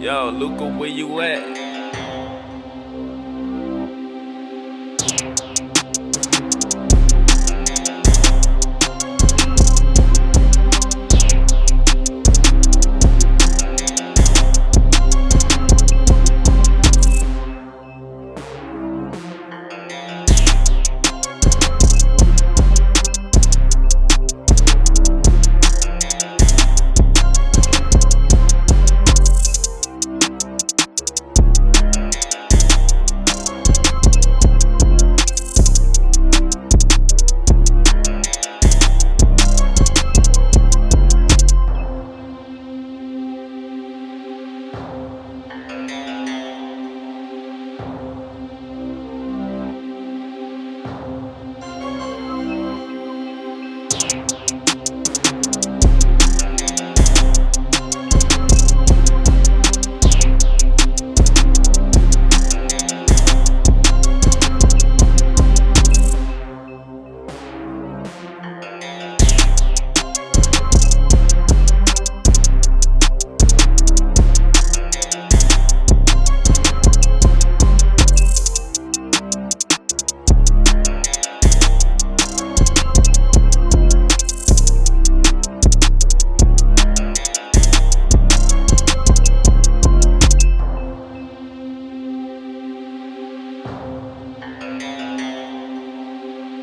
Yo, Luca, where you at?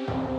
you.